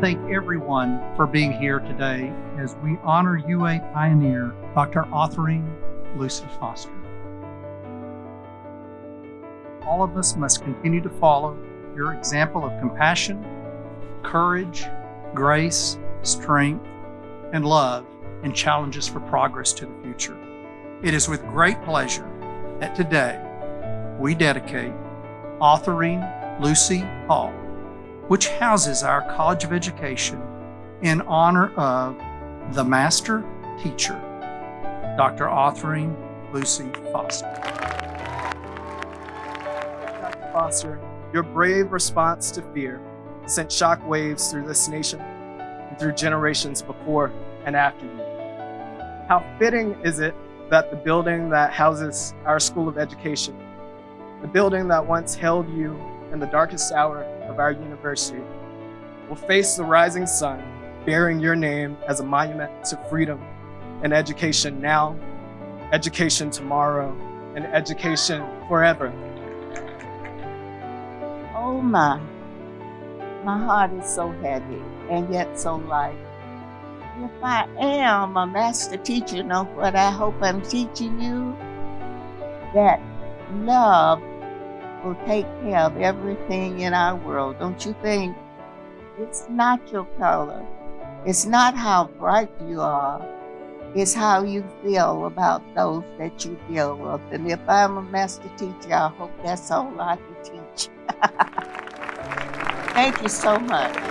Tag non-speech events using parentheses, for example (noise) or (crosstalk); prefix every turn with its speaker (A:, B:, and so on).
A: thank everyone for being here today as we honor UA pioneer Dr. Autherine Lucy Foster. All of us must continue to follow your example of compassion, courage, grace, strength, and love in challenges for progress to the future. It is with great pleasure that today we dedicate Autherine Lucy Hall, which houses our College of Education in honor of the Master Teacher, Dr. Autherine Lucy Foster.
B: Dr. Foster, your brave response to fear sent shockwaves through this nation and through generations before and after you. How fitting is it that the building that houses our School of Education, the building that once held you in the darkest hour of our university, will face the rising sun, bearing your name as a monument to freedom and education now, education tomorrow, and education forever.
C: Oh my, my heart is so heavy and yet so light. If I am a master teacher, know what I hope I'm teaching you? That love will take care of everything in our world, don't you think? It's not your color. It's not how bright you are. It's how you feel about those that you deal with. And if I'm a master teacher, I hope that's all I can teach. (laughs) Thank you so much.